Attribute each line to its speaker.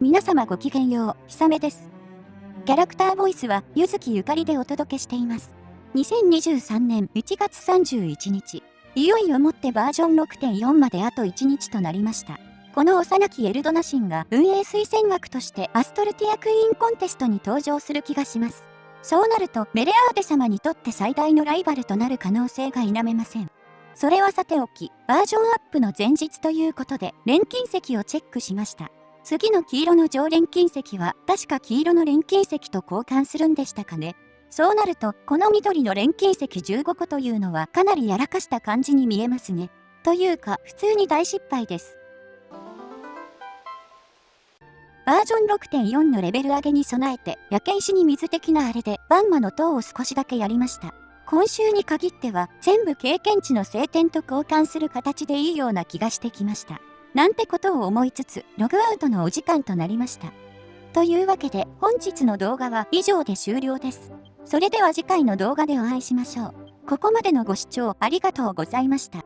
Speaker 1: 皆様ごきげんよう、ひさめです。キャラクターボイスは、ゆずきゆかりでお届けしています。2023年1月31日、いよいよもってバージョン6.4まであと1日となりました。この幼きエルドナシンが運営推薦枠としてアストルティアクイーンコンテストに登場する気がします。そうなるとメレアーデ様にとって最大のライバルとなる可能性が否めません。それはさておき、バージョンアップの前日ということで、錬金石をチェックしました。次の黄色の常連金石は確か黄色の錬金石と交換するんでしたかね。そうなると、この緑の錬金石15個というのはかなりやらかした感じに見えますね。というか、普通に大失敗です。バージョン6.4のレベル上げに備えて、焼け石に水的なあれで、バンマの塔を少しだけやりました。今週に限っては、全部経験値の晴天と交換する形でいいような気がしてきました。なんてことを思いつつ、ログアウトのお時間となりました。というわけで、本日の動画は以上で終了です。それでは次回の動画でお会いしましょう。ここまでのご視聴ありがとうございました。